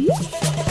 Música